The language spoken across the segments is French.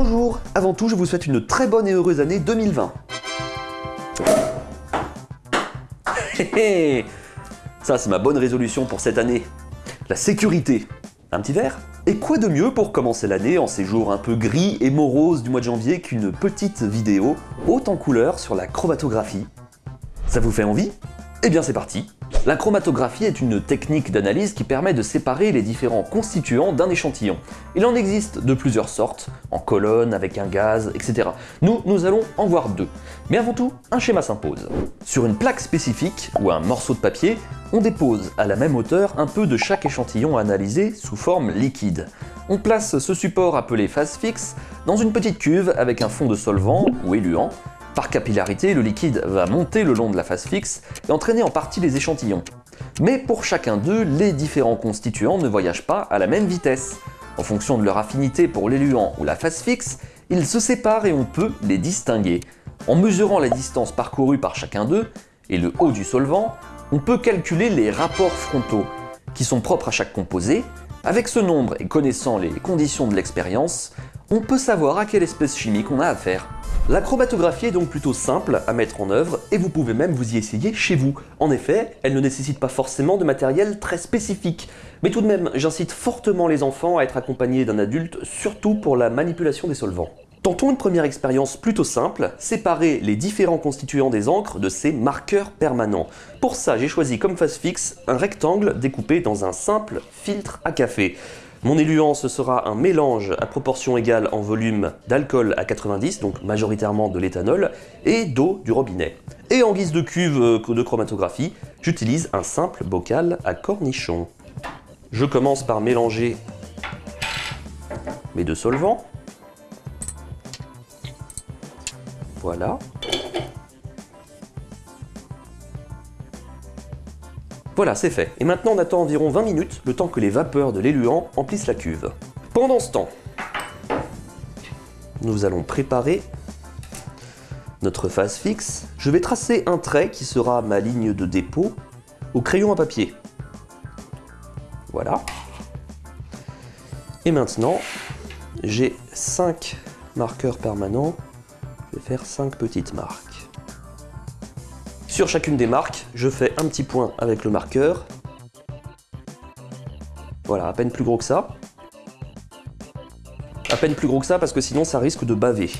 Bonjour, avant tout je vous souhaite une très bonne et heureuse année 2020. Ça c'est ma bonne résolution pour cette année. La sécurité. Un petit verre Et quoi de mieux pour commencer l'année en ces jours un peu gris et moroses du mois de janvier qu'une petite vidéo haute en couleurs sur la chromatographie? Ça vous fait envie? Eh bien c'est parti la chromatographie est une technique d'analyse qui permet de séparer les différents constituants d'un échantillon. Il en existe de plusieurs sortes, en colonne, avec un gaz, etc. Nous, nous allons en voir deux. Mais avant tout, un schéma s'impose. Sur une plaque spécifique, ou un morceau de papier, on dépose à la même hauteur un peu de chaque échantillon analysé sous forme liquide. On place ce support appelé phase fixe dans une petite cuve avec un fond de solvant ou éluant, par capillarité, le liquide va monter le long de la phase fixe et entraîner en partie les échantillons. Mais pour chacun d'eux, les différents constituants ne voyagent pas à la même vitesse. En fonction de leur affinité pour l'éluant ou la phase fixe, ils se séparent et on peut les distinguer. En mesurant la distance parcourue par chacun d'eux et le haut du solvant, on peut calculer les rapports frontaux, qui sont propres à chaque composé. Avec ce nombre et connaissant les conditions de l'expérience, on peut savoir à quelle espèce chimique on a affaire. La chromatographie est donc plutôt simple à mettre en œuvre et vous pouvez même vous y essayer chez vous. En effet, elle ne nécessite pas forcément de matériel très spécifique. Mais tout de même, j'incite fortement les enfants à être accompagnés d'un adulte, surtout pour la manipulation des solvants. Tentons une première expérience plutôt simple, séparer les différents constituants des encres de ces marqueurs permanents. Pour ça, j'ai choisi comme face fixe un rectangle découpé dans un simple filtre à café. Mon éluant, sera un mélange à proportion égale en volume d'alcool à 90, donc majoritairement de l'éthanol, et d'eau du robinet. Et en guise de cuve euh, de chromatographie, j'utilise un simple bocal à cornichons. Je commence par mélanger mes deux solvants. Voilà. Voilà, c'est fait. Et maintenant, on attend environ 20 minutes, le temps que les vapeurs de l'éluant emplissent la cuve. Pendant ce temps, nous allons préparer notre phase fixe. Je vais tracer un trait qui sera ma ligne de dépôt au crayon à papier. Voilà. Et maintenant, j'ai 5 marqueurs permanents. Je vais faire 5 petites marques. Sur chacune des marques, je fais un petit point avec le marqueur. Voilà, à peine plus gros que ça. À peine plus gros que ça parce que sinon ça risque de baver.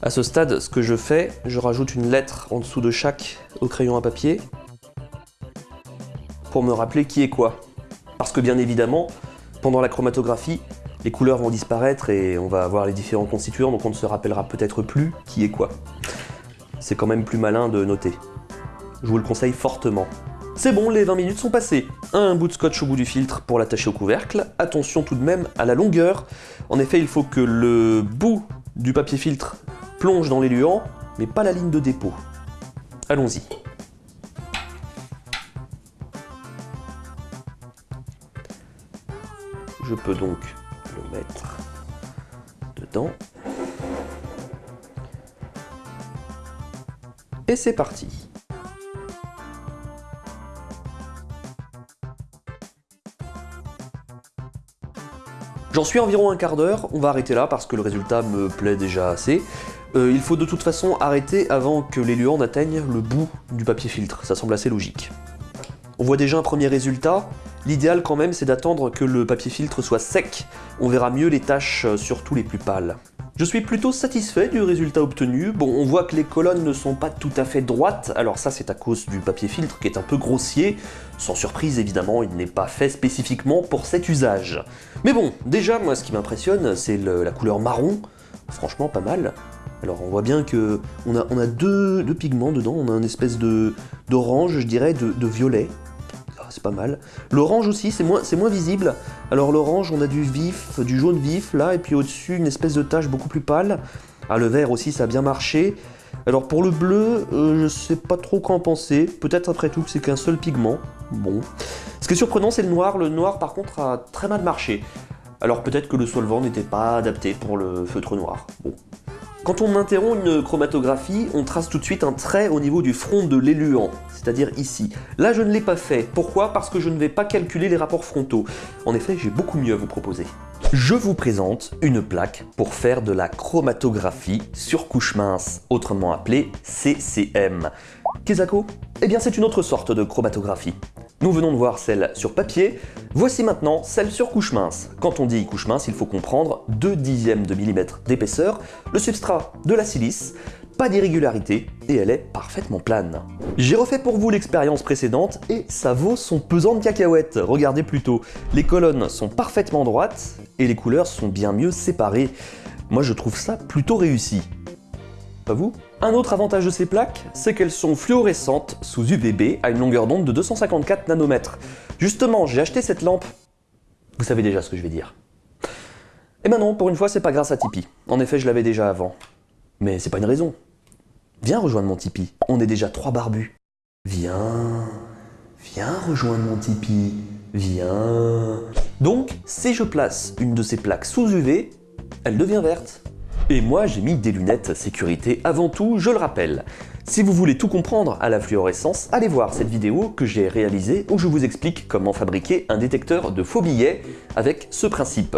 À ce stade, ce que je fais, je rajoute une lettre en dessous de chaque au crayon à papier pour me rappeler qui est quoi. Parce que bien évidemment, pendant la chromatographie, les couleurs vont disparaître et on va avoir les différents constituants, donc on ne se rappellera peut-être plus qui est quoi. C'est quand même plus malin de noter. Je vous le conseille fortement. C'est bon, les 20 minutes sont passées. Un bout de scotch au bout du filtre pour l'attacher au couvercle. Attention tout de même à la longueur. En effet, il faut que le bout du papier filtre plonge dans l'éluant, mais pas la ligne de dépôt. Allons-y. Je peux donc le mettre dedans. Et c'est parti J'en suis environ un quart d'heure, on va arrêter là parce que le résultat me plaît déjà assez. Euh, il faut de toute façon arrêter avant que l'éluant n'atteigne le bout du papier filtre, ça semble assez logique. On voit déjà un premier résultat, L'idéal quand même c'est d'attendre que le papier filtre soit sec, on verra mieux les taches, euh, surtout les plus pâles. Je suis plutôt satisfait du résultat obtenu. Bon, on voit que les colonnes ne sont pas tout à fait droites, alors ça c'est à cause du papier filtre qui est un peu grossier. Sans surprise évidemment, il n'est pas fait spécifiquement pour cet usage. Mais bon, déjà moi ce qui m'impressionne c'est la couleur marron, franchement pas mal. Alors on voit bien que on a, deux, pigments dedans, on a une espèce d'orange, je dirais, de violet c'est pas mal. L'orange aussi, c'est moins, visible. Alors l'orange, on a du vif, du jaune vif là, et puis au-dessus, une espèce de tache beaucoup plus pâle. Ah, le vert aussi, ça a bien marché. Alors pour le bleu, euh, je sais pas trop quoi en penser. Peut-être après tout que c'est qu'un seul pigment. Bon. Ce qui est surprenant, c'est le noir. Le noir, par contre, a très mal marché. Alors peut-être que le solvant n'était pas adapté pour le feutre noir. Bon. Quand on interrompt une chromatographie, on trace tout de suite un trait au niveau du front de l'éluant, c'est-à-dire ici. Là, je ne l'ai pas fait. Pourquoi? Parce que je ne vais pas calculer les rapports frontaux. En effet, j'ai beaucoup mieux à vous proposer. Je vous présente une plaque pour faire de la chromatographie sur couche mince, autrement appelée CCM. Kezako? Eh bien c'est une autre sorte de chromatographie. Nous venons de voir celle sur papier, voici maintenant celle sur couche mince. Quand on dit couche mince, il faut comprendre 2 dixièmes de millimètre d'épaisseur, le substrat de la silice, pas d'irrégularité et elle est parfaitement plane. J'ai refait pour vous l'expérience précédente et ça vaut son pesant de cacahuètes. Regardez plutôt, les colonnes sont parfaitement droites et les couleurs sont bien mieux séparées. Moi je trouve ça plutôt réussi. Pas vous Un autre avantage de ces plaques, c'est qu'elles sont fluorescentes sous UVB à une longueur d'onde de 254 nanomètres. Justement, j'ai acheté cette lampe. Vous savez déjà ce que je vais dire. Et ben non, pour une fois, c'est pas grâce à Tipeee. En effet, je l'avais déjà avant. Mais c'est pas une raison. Viens rejoindre mon Tipeee, on est déjà trois barbus. Viens, viens rejoindre mon Tipeee, viens. Donc, si je place une de ces plaques sous UV, elle devient verte. Et moi, j'ai mis des lunettes sécurité avant tout, je le rappelle. Si vous voulez tout comprendre à la fluorescence, allez voir cette vidéo que j'ai réalisée où je vous explique comment fabriquer un détecteur de faux billets avec ce principe.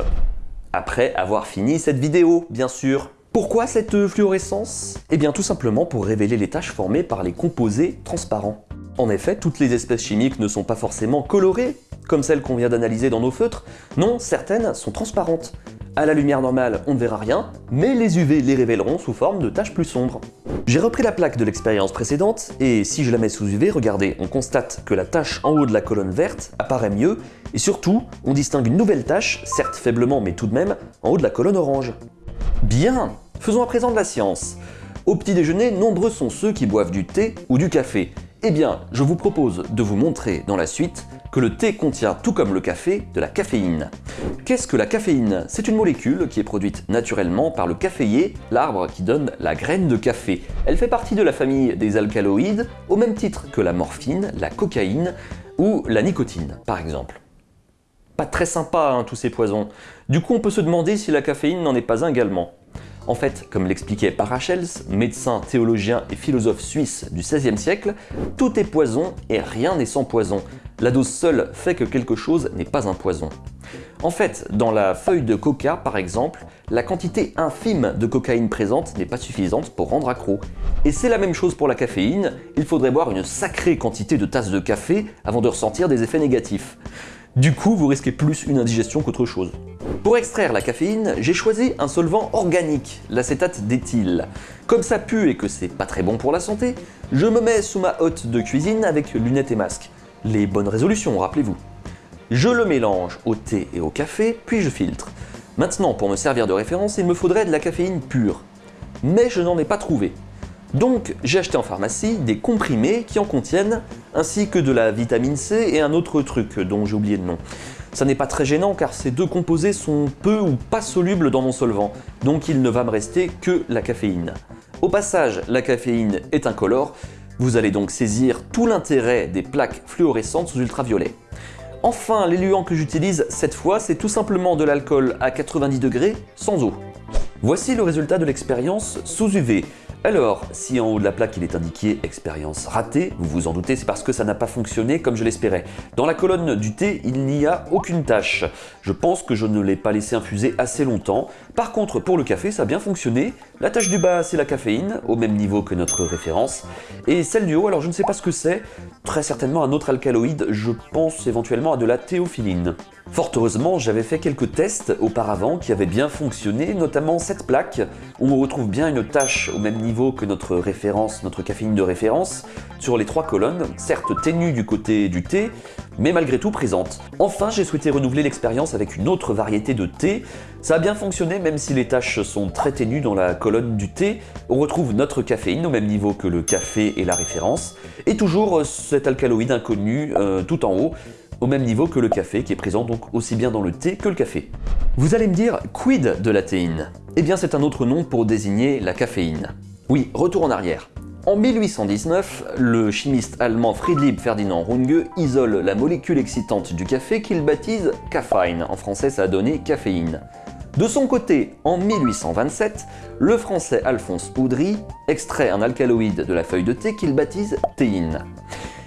Après avoir fini cette vidéo, bien sûr. Pourquoi cette fluorescence? Eh bien tout simplement pour révéler les taches formées par les composés transparents. En effet, toutes les espèces chimiques ne sont pas forcément colorées, comme celles qu'on vient d'analyser dans nos feutres. Non, certaines sont transparentes. À la lumière normale, on ne verra rien, mais les UV les révéleront sous forme de taches plus sombres. J'ai repris la plaque de l'expérience précédente, et si je la mets sous UV, regardez, on constate que la tache en haut de la colonne verte apparaît mieux, et surtout, on distingue une nouvelle tache, certes faiblement mais tout de même, en haut de la colonne orange. Bien Faisons à présent de la science. Au petit déjeuner, nombreux sont ceux qui boivent du thé ou du café. Eh bien, je vous propose de vous montrer dans la suite que le thé contient, tout comme le café, de la caféine. Qu'est-ce que la caféine? C'est une molécule qui est produite naturellement par le caféier, l'arbre qui donne la graine de café. Elle fait partie de la famille des alcaloïdes, au même titre que la morphine, la cocaïne ou la nicotine, par exemple. Pas très sympa, hein, tous ces poisons. Du coup, on peut se demander si la caféine n'en est pas un également. En fait, comme l'expliquait Parachels, médecin, théologien et philosophe suisse du XVIe siècle, tout est poison et rien n'est sans poison. La dose seule fait que quelque chose n'est pas un poison. En fait, dans la feuille de coca par exemple, la quantité infime de cocaïne présente n'est pas suffisante pour rendre accro. Et c'est la même chose pour la caféine, il faudrait boire une sacrée quantité de tasses de café avant de ressentir des effets négatifs. Du coup, vous risquez plus une indigestion qu'autre chose. Pour extraire la caféine, j'ai choisi un solvant organique, l'acétate d'éthyle. Comme ça pue et que c'est pas très bon pour la santé, je me mets sous ma hotte de cuisine avec lunettes et masque. Les bonnes résolutions, rappelez-vous. Je le mélange au thé et au café, puis je filtre. Maintenant, pour me servir de référence, il me faudrait de la caféine pure. Mais je n'en ai pas trouvé. Donc j'ai acheté en pharmacie des comprimés qui en contiennent, ainsi que de la vitamine C et un autre truc dont j'ai oublié le nom. Ça n'est pas très gênant car ces deux composés sont peu ou pas solubles dans mon solvant, donc il ne va me rester que la caféine. Au passage, la caféine est incolore, vous allez donc saisir tout l'intérêt des plaques fluorescentes sous ultraviolet. Enfin, l'éluant que j'utilise cette fois, c'est tout simplement de l'alcool à 90 degrés sans eau. Voici le résultat de l'expérience sous UV. Alors, si en haut de la plaque il est indiqué « expérience ratée », vous vous en doutez, c'est parce que ça n'a pas fonctionné comme je l'espérais. Dans la colonne du thé, il n'y a aucune tâche. Je pense que je ne l'ai pas laissé infuser assez longtemps. Par contre, pour le café, ça a bien fonctionné. La tâche du bas, c'est la caféine, au même niveau que notre référence. Et celle du haut, alors je ne sais pas ce que c'est. Très certainement un autre alcaloïde, je pense éventuellement à de la théophiline. Fort heureusement, j'avais fait quelques tests auparavant qui avaient bien fonctionné, notamment cette plaque, où on retrouve bien une tâche au même niveau que notre référence, notre caféine de référence, sur les trois colonnes, certes ténue du côté du thé, mais malgré tout présente. Enfin, j'ai souhaité renouveler l'expérience avec une autre variété de thé. Ça a bien fonctionné même si les tâches sont très ténues dans la colonne du thé. On retrouve notre caféine au même niveau que le café et la référence, et toujours cet alcaloïde inconnu euh, tout en haut, au même niveau que le café, qui est présent donc aussi bien dans le thé que le café. Vous allez me dire, quid de la théine? Eh bien c'est un autre nom pour désigner la caféine. Oui, retour en arrière. En 1819, le chimiste allemand Friedrich Ferdinand Runge isole la molécule excitante du café qu'il baptise caffeine. En français, ça a donné caféine. De son côté, en 1827, le français Alphonse Oudry extrait un alcaloïde de la feuille de thé qu'il baptise théine.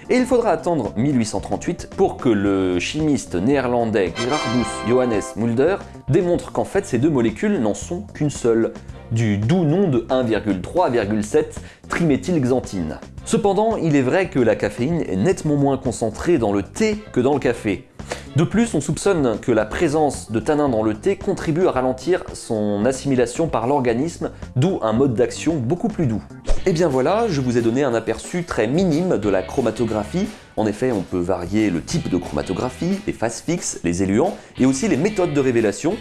Et il faudra attendre 1838 pour que le chimiste néerlandais Gerardus Johannes Mulder démontre qu'en fait ces deux molécules n'en sont qu'une seule, du doux nom de 1,3,7 triméthylxanthine. Cependant, il est vrai que la caféine est nettement moins concentrée dans le thé que dans le café. De plus, on soupçonne que la présence de tanins dans le thé contribue à ralentir son assimilation par l'organisme, d'où un mode d'action beaucoup plus doux. Et bien voilà, je vous ai donné un aperçu très minime de la chromatographie. En effet, on peut varier le type de chromatographie, les phases fixes, les éluants, et aussi les méthodes de révélation,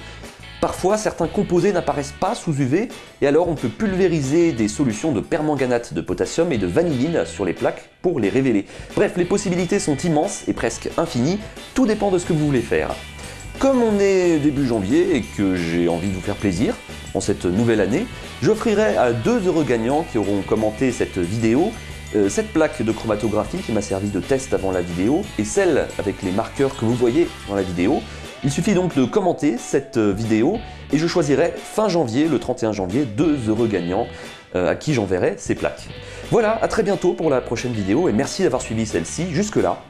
Parfois, certains composés n'apparaissent pas sous UV, et alors on peut pulvériser des solutions de permanganate de potassium et de vanilline sur les plaques pour les révéler. Bref, les possibilités sont immenses et presque infinies, tout dépend de ce que vous voulez faire. Comme on est début janvier et que j'ai envie de vous faire plaisir en cette nouvelle année, j'offrirai à deux heureux gagnants qui auront commenté cette vidéo euh, cette plaque de chromatographie qui m'a servi de test avant la vidéo et celle avec les marqueurs que vous voyez dans la vidéo. Il suffit donc de commenter cette euh, vidéo et je choisirai fin janvier, le 31 janvier, deux heureux gagnants euh, à qui j'enverrai ces plaques. Voilà, à très bientôt pour la prochaine vidéo et merci d'avoir suivi celle-ci jusque là.